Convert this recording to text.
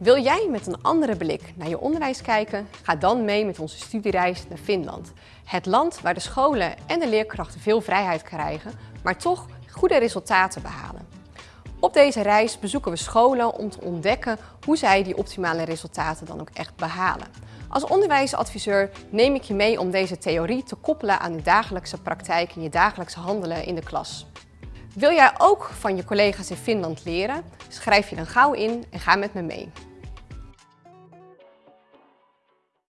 Wil jij met een andere blik naar je onderwijs kijken? Ga dan mee met onze studiereis naar Finland. Het land waar de scholen en de leerkrachten veel vrijheid krijgen, maar toch goede resultaten behalen. Op deze reis bezoeken we scholen om te ontdekken hoe zij die optimale resultaten dan ook echt behalen. Als onderwijsadviseur neem ik je mee om deze theorie te koppelen aan je dagelijkse praktijk en je dagelijkse handelen in de klas. Wil jij ook van je collega's in Finland leren? Schrijf je dan gauw in en ga met me mee.